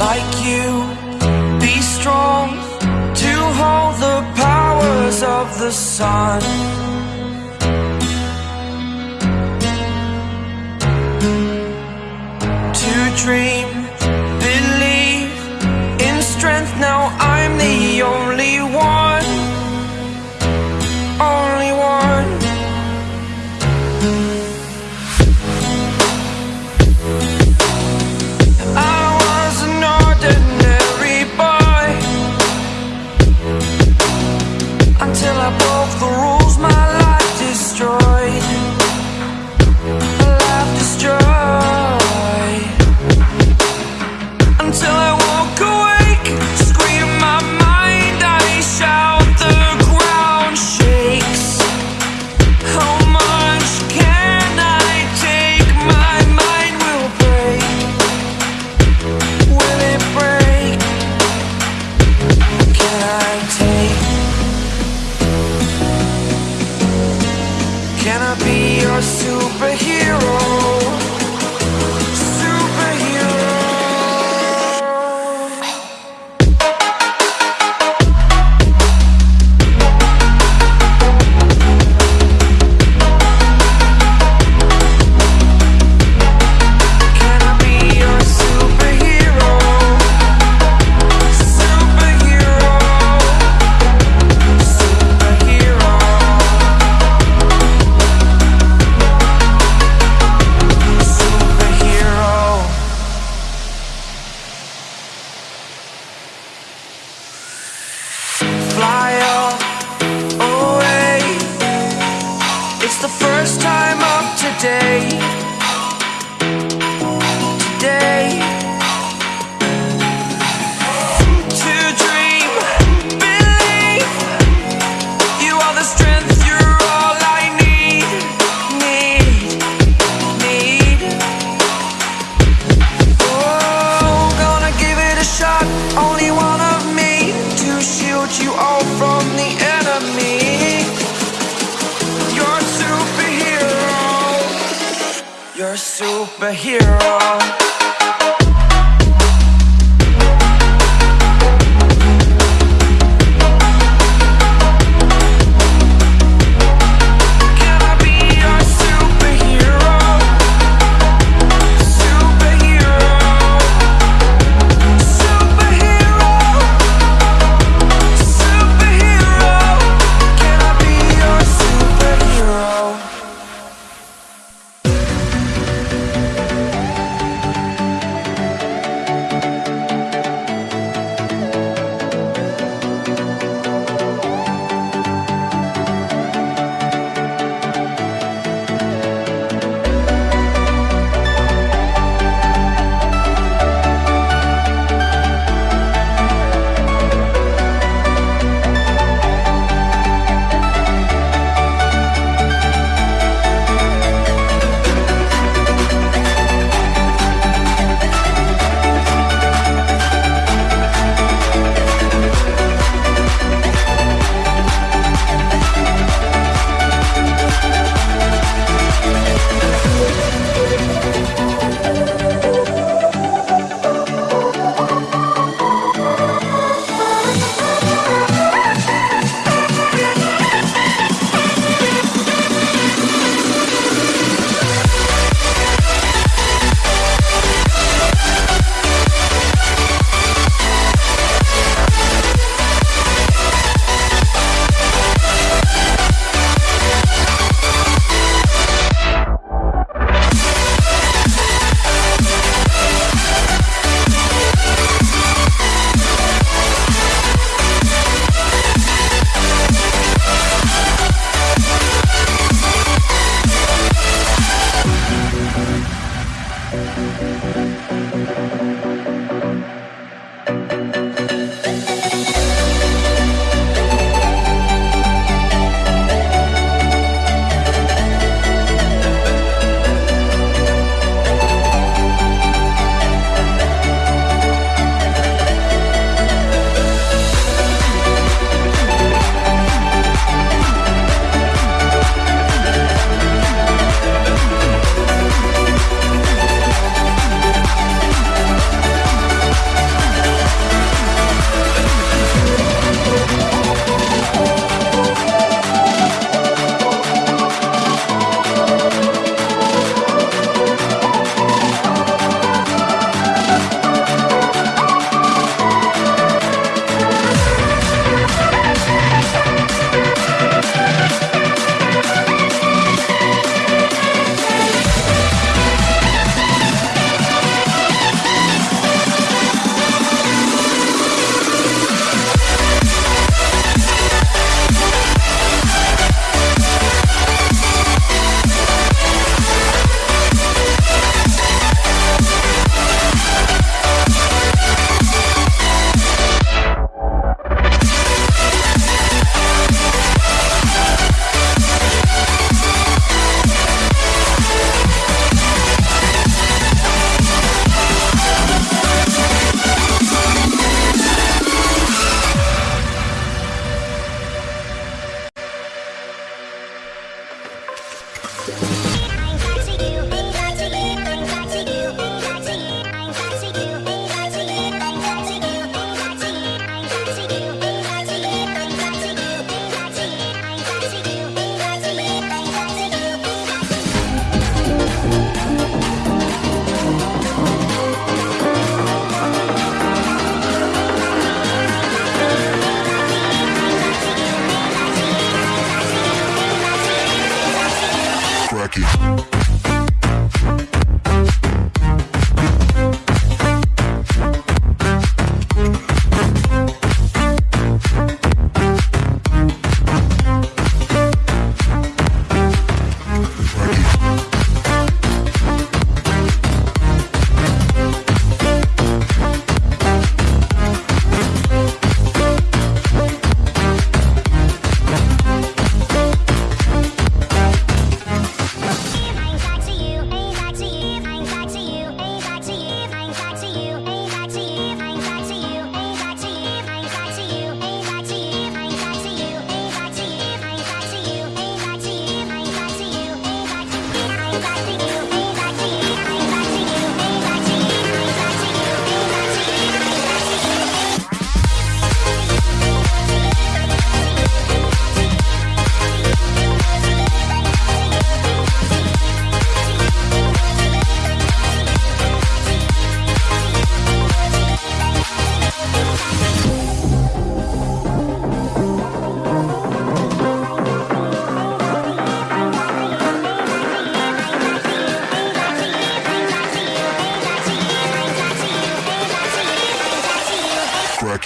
like you. Be strong to hold the powers of the sun. be your superhero. hero.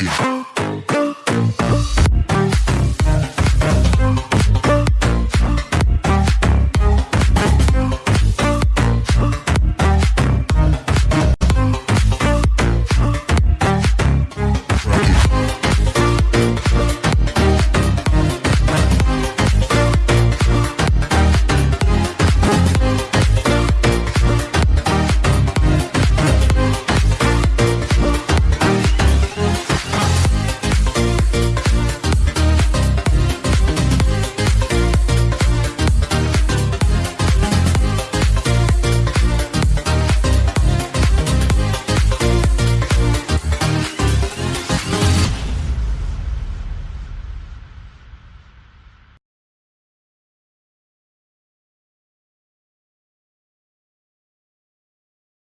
It.